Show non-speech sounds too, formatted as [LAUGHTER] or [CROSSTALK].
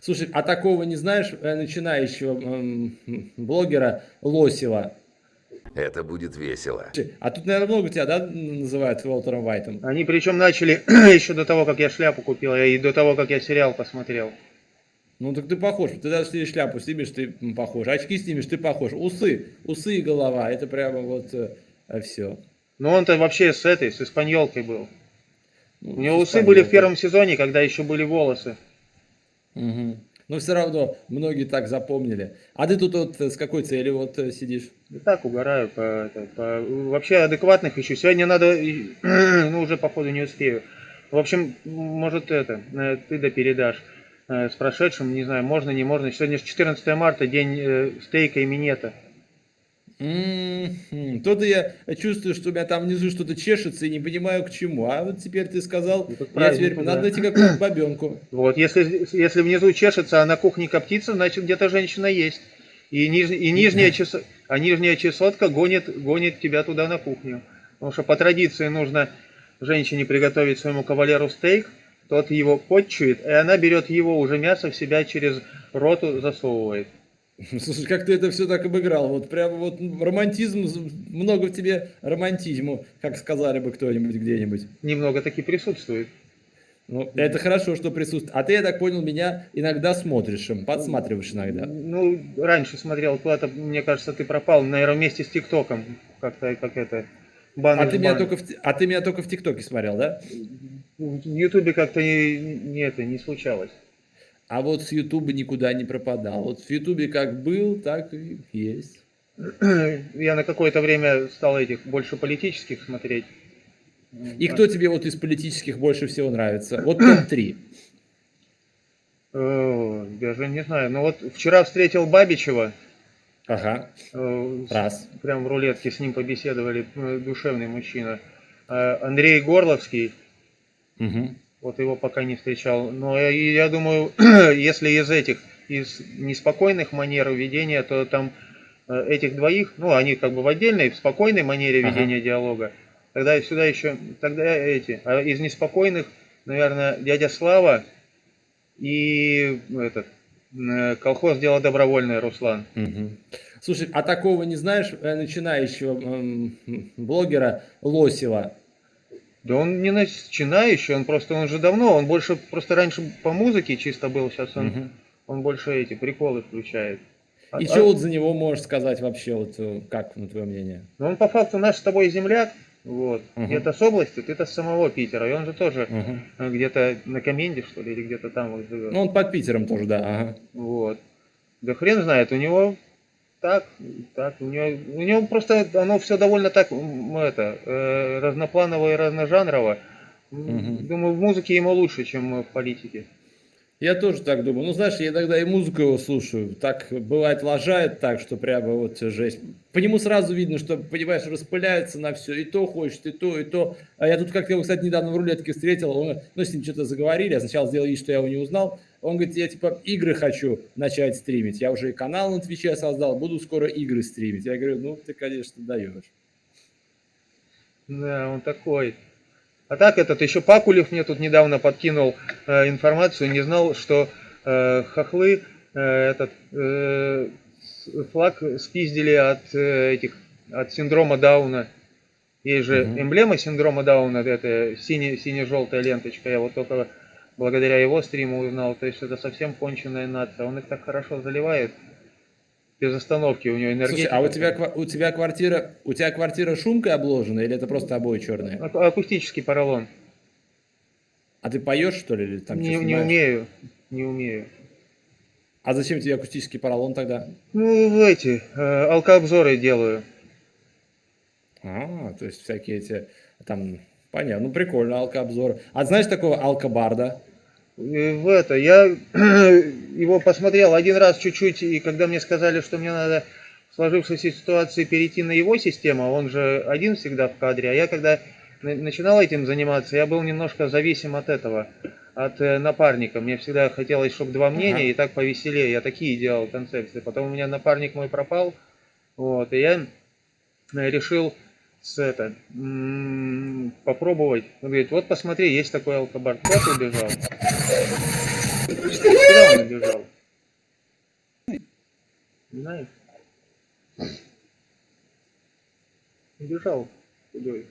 Слушай, а такого не знаешь э, начинающего эм, блогера Лосева? Это будет весело. А тут, наверное, много тебя, да, называют Уолтером Вайтом? Они причем начали [CLEARS THROAT] еще до того, как я шляпу купил, и до того, как я сериал посмотрел. Ну так ты похож. Ты даже если шляпу снимешь, ты похож. Очки снимешь, ты похож. Усы, усы и голова. Это прямо вот э, все. Ну он-то вообще с этой, с испаньолкой был. Ну, У него усы были в первом сезоне, когда еще были волосы. Угу. Но все равно многие так запомнили. А ты тут вот с какой целью вот э, сидишь? Да так угораю. По, по, вообще адекватных ищу. Сегодня надо, [CLEARS THROAT] ну уже походу не успею. В общем, может это, э, ты да передашь э, с прошедшим, не знаю, можно, не можно. Сегодня же 14 марта, день стейка и минета. То-то я чувствую, что у меня там внизу что-то чешется и не понимаю к чему. А вот теперь ты сказал, ну, я теперь да. надо найти какую-то бабенку. Вот, если, если внизу чешется, а на кухне коптится, значит где-то женщина есть. И, ниж, и нижняя, чес, а нижняя чесотка гонит, гонит тебя туда на кухню. Потому что по традиции нужно женщине приготовить своему кавалеру стейк, тот его подчует, и она берет его уже мясо в себя через роту засовывает. [LAUGHS] Слушай, как ты это все так обыграл. Вот прям вот романтизм, много в тебе романтизму, как сказали бы кто-нибудь где-нибудь. Немного таки присутствует. Ну, это хорошо, что присутствует. А ты, я так понял, меня иногда смотришь, подсматриваешь иногда. Ну, раньше смотрел куда-то, мне кажется, ты пропал, наверное, вместе с ТикТоком. Как-то, как это, баннер, а, ты меня только в, а ты меня только в ТикТоке смотрел, да? В Ютубе как-то не, не, это, не случалось. А вот с Ютуба никуда не пропадал. Вот в Ютубе как был, так и есть. [CLEARS THROAT] Я на какое-то время стал этих больше политических смотреть. И кто тебе вот из политических больше всего нравится? Вот [CLEARS THROAT] топ-3. Даже не знаю. Ну вот вчера встретил Бабичева. Ага. Э, Раз. Прям в рулетке с ним побеседовали. Э, душевный мужчина. Э, Андрей Горловский. Угу. Вот его пока не встречал. Но я, я думаю, [CLEARS THROAT] если из этих, из неспокойных манер ведения, то там э, этих двоих, ну, они как бы в отдельной, в спокойной манере ведения ага. диалога. Тогда сюда еще, тогда эти, а из неспокойных, наверное, дядя Слава и этот, э, колхоз дело добровольное, Руслан. Угу. Слушай, а такого не знаешь э, начинающего блогера Лосева? Да он не начинающий, он просто, он же давно, он больше, просто раньше по музыке чисто был, сейчас он, угу. он больше эти приколы включает. А, И а, что вот за него можешь сказать вообще, вот э, как, на твое мнение? Ну он по факту наш с тобой земляк, вот, угу. где-то с области, ты-то с самого Питера, и он же тоже угу. где-то на Коменде, что ли, или где-то там вот живет. Ну он под Питером тоже, да, ага. Вот. Да хрен знает, у него так, так, у него, у него просто оно все довольно так, это, э, разнопланово и разножанрово. Угу. Думаю, в музыке ему лучше, чем в политике. Я тоже так думаю. Ну, знаешь, я иногда и музыку его слушаю. Так бывает лажает так, что прямо вот жесть. По нему сразу видно, что, понимаешь, распыляется на все. И то хочет, и то, и то. А я тут как-то его, кстати, недавно в рулетке встретил. Он, ну, с ним что-то заговорили. Я сначала сделал вид, что я его не узнал. Он говорит, я типа игры хочу начать стримить. Я уже и канал на Твиче создал, буду скоро игры стримить. Я говорю, ну, ты, конечно, даешь. Да, он такой. А так этот еще Пакулев мне тут недавно подкинул э, информацию, не знал, что э, хохлы э, этот э, флаг спиздили от э, этих от синдрома Дауна. Есть же угу. эмблема синдрома Дауна, это сине-желтая ленточка. Я вот только благодаря его стриму узнал. То есть это совсем конченая нация. Он их так хорошо заливает без остановки у него энергетика. Слушай, а у тебя, у тебя квартира, у тебя квартира шумкой обложена или это просто обои черные? Акустический поролон. А ты поешь что ли? Или там не, не умею, не умею. А зачем тебе акустический поролон тогда? Ну, эти, э, алкообзоры делаю. А, то есть всякие эти, там, понятно, ну прикольно, алкообзоры. А знаешь такого алкобарда? в это, я [CLEARS THROAT] его посмотрел один раз чуть-чуть, и когда мне сказали, что мне надо в сложившейся ситуации перейти на его систему, он же один всегда в кадре, а я когда начинал этим заниматься, я был немножко зависим от этого, от э, напарника. Мне всегда хотелось, чтобы два мнения, ага. и так повеселее. Я такие делал концепции. Потом у меня напарник мой пропал, вот, и я э, решил с это, попробовать. Он говорит, вот посмотри, есть такой алкобар. Куда ты убежал? Куда он убежал? Не знаю. Убежал. Худой.